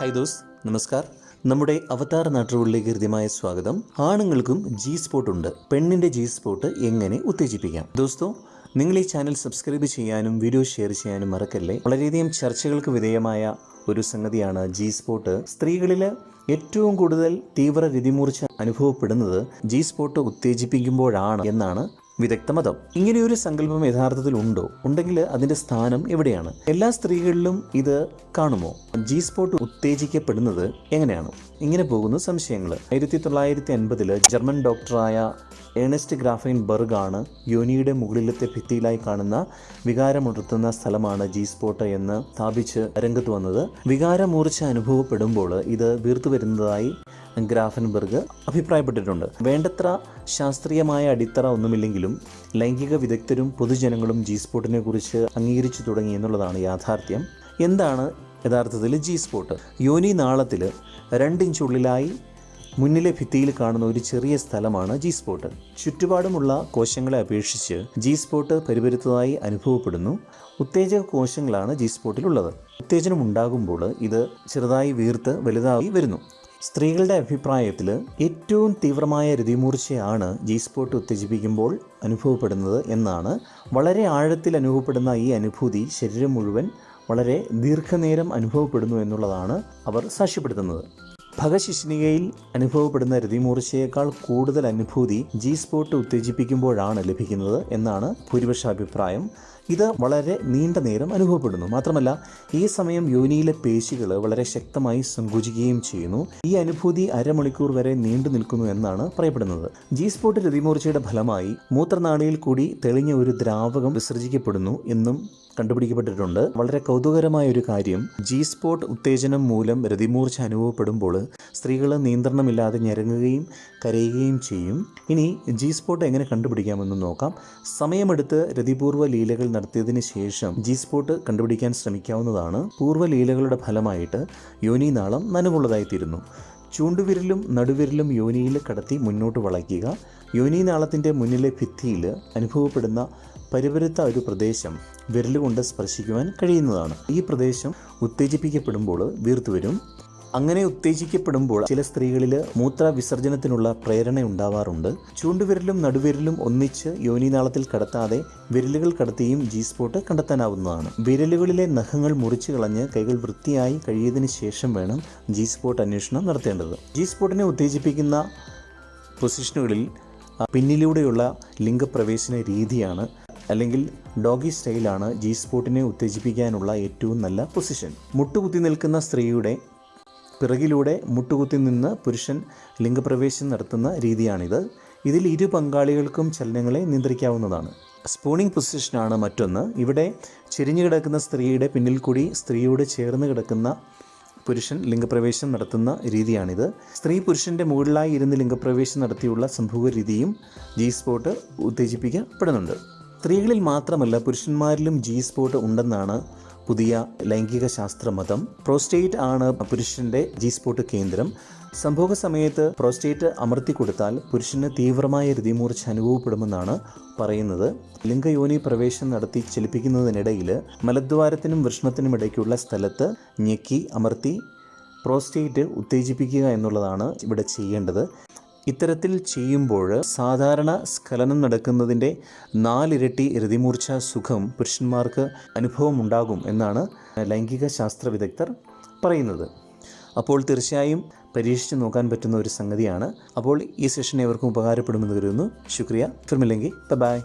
Hi those. നമസ്കാർ. നമ്മുടെ അവതാർ നാട്ടുകളിലേക്ക് ഹൃദ്യമായ സ്വാഗതം. ആണുങ്ങൾക്കും ജി സ്പോട്ട് ഉണ്ട്. പെണ്ണിന്റെ ജി സ്പോട്ട് എങ്ങനെ ഉത്തേജിപ്പിക്കാം? ദോസ്തോ നിങ്ങൾ ഈ ചാനൽ സബ്സ്ക്രൈബ് ചെയ്യാനും വീഡിയോ ഷെയർ ചെയ്യാനും മറക്കല്ലേ? വളരെയധികം ചർച്ചകൾക്ക് വിധേയമായ ഒരു സംഗതിയാണ് ജി സ്പോട്ട് സ്ത്രീകളിൽ ഏറ്റവും കൂടുതൽ തീവ്ര രതിമൂർച്ച അനുഭവപ്പെടുന്നത് ജി സ്പോട്ട് ഉത്തേജിപ്പിക്കുമ്പോഴാണ് എന്നാണ് വിദഗ്ധ മതം ഇങ്ങനെയൊരു സങ്കല്പം യഥാർത്ഥത്തിൽ ഉണ്ടോ? ഉണ്ടെങ്കിൽ അതിന്റെ സ്ഥാനം എവിടെയാണ്? എല്ലാ സ്ത്രീകളിലും ഇത് കാണുമോ? ജി സ്പോട്ട് ഉത്തേജിക്കപ്പെടുന്നത് എങ്ങനെയാണ്? ഇങ്ങനെ പോകുന്ന സംശയങ്ങൾ ആയിരത്തി തൊള്ളായിരത്തി ജർമ്മൻ ഡോക്ടറായ ഏണസ്റ്റ് ഗ്രാഫൈൻ ബർഗ് ആണ് യോനിയുടെ മുകളിലത്തെ ഭിത്തിയിലായി കാണുന്ന വികാരമുണർത്തുന്ന സ്ഥലമാണ് ജി സ്പോട്ട് എന്ന് സ്ഥാപിച്ച് രംഗത്ത് വന്നത്. വികാരമൂർച്ച അനുഭവപ്പെടുമ്പോൾ ഇത് വീർത്തു വരുന്നതായി ഗ്രാഫൻബർഗ് അഭിപ്രായപ്പെട്ടിട്ടുണ്ട്. വേണ്ടത്ര ശാസ്ത്രീയമായ അടിത്തറ ഒന്നുമില്ലെങ്കിലും ലൈംഗിക വിദഗ്ധരും പൊതുജനങ്ങളും ജി സ്പോട്ടിനെ കുറിച്ച് അംഗീകരിച്ചു തുടങ്ങി എന്നുള്ളതാണ് യാഥാർത്ഥ്യം. എന്താണ് യഥാർത്ഥത്തിൽ ജി സ്പോട്ട് യോനി നാളത്തിൽ രണ്ടിഞ്ചുള്ളിലായി മുന്നിലെ ഭിത്തിയിൽ കാണുന്ന ഒരു ചെറിയ സ്ഥലമാണ് ജി സ്പോട്ട് ചുറ്റുപാടുമുള്ള കോശങ്ങളെ അപേക്ഷിച്ച് ജി സ്പോട്ട് പരിപരുത്തതായി അനുഭവപ്പെടുന്നു. ഉത്തേജക കോശങ്ങളാണ് ജി സ്പോട്ടിലുള്ളത് ഉത്തേജനം ഉണ്ടാകുമ്പോൾ ഇത് ചെറുതായി വീർത്ത് വലുതായി വരുന്നു. സ്ത്രീകളുടെ അഭിപ്രായത്തിൽ ഏറ്റവും തീവ്രമായ രതിമൂർച്ചയാണ് ജി സ്പോട്ട് ഉത്തേജിപ്പിക്കുമ്പോൾ അനുഭവപ്പെടുന്നത് എന്നാണ്. വളരെ ആഴത്തിൽ അനുഭവപ്പെടുന്ന ഈ അനുഭൂതി ശരീരം മുഴുവൻ വളരെ ദീർഘനേരം അനുഭവപ്പെടുന്നു എന്നുള്ളതാണ് അവർ സാക്ഷ്യപ്പെടുത്തുന്നത്. ഭഗശിഷ്ണികയിൽ അനുഭവപ്പെടുന്ന രതിമൂർച്ചയേക്കാൾ കൂടുതൽ അനുഭൂതി ജി സ്പോട്ട് ഉത്തേജിപ്പിക്കുമ്പോഴാണ് ലഭിക്കുന്നത് എന്നാണ് ഭൂരിപക്ഷ അഭിപ്രായം. ഇത് വളരെ നീണ്ട നേരം അനുഭവപ്പെടുന്നു. മാത്രമല്ല ഈ സമയം യോനിയിലെ പേശികൾ വളരെ ശക്തമായി സങ്കുചിക്കുകയും ചെയ്യുന്നു. ഈ അനുഭൂതി അരമണിക്കൂർ വരെ നീണ്ടു നിൽക്കുന്നു എന്നാണ് പറയപ്പെടുന്നത്. ജി സ്പോട്ട് രതിമൂർച്ചയുടെ ഫലമായി മൂത്രനാളിയിൽ കൂടി തെളിഞ്ഞ ഒരു ദ്രാവകം വിസർജിക്കപ്പെടുന്നു എന്നും കണ്ടുപിടിക്കപ്പെട്ടിട്ടുണ്ട്. വളരെ കൗതുകരമായ ഒരു കാര്യം ജി സ്പോട്ട് ഉത്തേജനം മൂലം രതിമൂർച്ച അനുഭവപ്പെടുമ്പോൾ സ്ത്രീകൾ നിയന്ത്രണമില്ലാതെ ഞരങ്ങുകയും കരയുകയും ചെയ്യും. ഇനി ജി സ്പോട്ട് എങ്ങനെ കണ്ടുപിടിക്കാമെന്ന് നോക്കാം. സമയമെടുത്ത് രതിപൂർവ ലീലകൾ നടത്തിയതിന് ശേഷം ജി സ്പോട്ട് കണ്ടുപിടിക്കാൻ ശ്രമിക്കാവുന്നതാണ്. പൂർവ ലീലകളുടെ ഫലമായിട്ട് യോനിനാളം നനവുള്ളതായിത്തീരുന്നു. ചൂണ്ടുവിരലും നടുവിരലും യോനിയിൽ കടത്തി മുന്നോട്ട് വളയ്ക്കുക. യോനി നാളത്തിന്റെ മുന്നിലെ ഭിത്തിയിൽ അനുഭവപ്പെടുന്ന പരിപരുത്ത ഒരു പ്രദേശം വിരലുകൊണ്ട് സ്പർശിക്കുവാൻ കഴിയുന്നതാണ്. ഈ പ്രദേശം ഉത്തേജിപ്പിക്കപ്പെടുമ്പോൾ വീർത്തുവരും. അങ്ങനെ ഉത്തേജിക്കപ്പെടുമ്പോൾ ചില സ്ത്രീകളിൽ മൂത്ര വിസർജനത്തിനുള്ള പ്രേരണ ഉണ്ടാവാറുണ്ട്. ചൂണ്ടുവിരലും നടുവിരലും ഒന്നിച്ച് യോനിനാളത്തിൽ കടത്താതെ വിരലുകൾ കടത്തിയും ജി സ്പോട്ട് കണ്ടെത്താനാവുന്നതാണ്. വിരലുകളിലെ നഖങ്ങൾ മുറിച്ചു കളഞ്ഞ് കൈകൾ വൃത്തിയായി കഴിയതിനു ശേഷം വേണം ജി സ്പോട്ട് അന്വേഷണം നടത്തേണ്ടത്. ജി സ്പോട്ടിനെ ഉത്തേജിപ്പിക്കുന്ന പൊസിഷനുകളിൽ പിന്നിലൂടെയുള്ള ലിംഗപ്രവേശന രീതിയാണ് അല്ലെങ്കിൽ ഡോഗി സ്റ്റൈലാണ് ജി സ്പോട്ടിനെ ഉത്തേജിപ്പിക്കാനുള്ള ഏറ്റവും നല്ല പൊസിഷൻ. മുട്ടുകുത്തി നിൽക്കുന്ന സ്ത്രീയുടെ പിറകിലൂടെ മുട്ടുകുത്തി നിന്ന് പുരുഷൻ ലിംഗപ്രവേശം നടത്തുന്ന രീതിയാണിത്. ഇതിൽ ഇരു പങ്കാളികൾക്കും ചലനങ്ങളെ നിയന്ത്രിക്കാവുന്നതാണ്. സ്പൂണിംഗ് പൊസിഷനാണ് മറ്റൊന്ന്. ഇവിടെ ചെരിഞ്ഞു കിടക്കുന്ന സ്ത്രീയുടെ പിന്നിൽ കൂടി സ്ത്രീയോട് ചേർന്ന് കിടക്കുന്ന പുരുഷൻ ലിംഗപ്രവേശം നടത്തുന്ന രീതിയാണിത്. സ്ത്രീ പുരുഷന്റെ മുകളിലായി ഇരുന്ന് ലിംഗപ്രവേശം നടത്തിയുള്ള സംഭവ രീതിയും ജി സ്പോട്ട് ഉത്തേജിപ്പിക്കപ്പെടുന്നുണ്ട്. സ്ത്രീകളിൽ മാത്രമല്ല പുരുഷന്മാരിലും ജി സ്പോട്ട് ഉണ്ടെന്നാണ് പുതിയ ലൈംഗിക ശാസ്ത്ര മതം പ്രോസ്റ്റേറ്റ് ആണ് പുരുഷന്റെ ജി സ്പോട്ട് കേന്ദ്രം. സംഭവ സമയത്ത് പ്രോസ്റ്റേറ്റ് അമർത്തി കൊടുത്താൽ പുരുഷന് തീവ്രമായ രതിമൂർച്ച അനുഭവപ്പെടുമെന്നാണ് പറയുന്നത്. ലിംഗയോനി പ്രവേശനം നടത്തി ചലിപ്പിക്കുന്നതിനിടയിൽ മലദ്വാരത്തിനും വൃഷ്ണത്തിനും ഇടയ്ക്കുള്ള സ്ഥലത്ത് ഞെക്കി അമർത്തി പ്രോസ്റ്റേറ്റ് ഉത്തേജിപ്പിക്കുക എന്നുള്ളതാണ് ഇവിടെ ചെയ്യേണ്ടത്. ഇത്തരത്തിൽ ചെയ്യുമ്പോൾ സാധാരണ സ്ഖലനം നടക്കുന്നതിന്റെ നാലിരട്ടി രതിമൂർച്ച സുഖം പുരുഷന്മാർക്ക് അനുഭവമുണ്ടാകും എന്നാണ് ലൈംഗിക ശാസ്ത്ര വിദഗ്ധർ പറയുന്നത്. അപ്പോൾ തീർച്ചയായും പരീക്ഷിച്ച് നോക്കാൻ പറ്റുന്ന ഒരു സംഗതിയാണ്. അപ്പോൾ ഈ സെഷൻ ഏവർക്കും ഉപകാരപ്പെടുമെന്ന് കരുതുന്നു. ശുക്രിയ. ഫിർമില്ലെങ്കിൽ ബൈ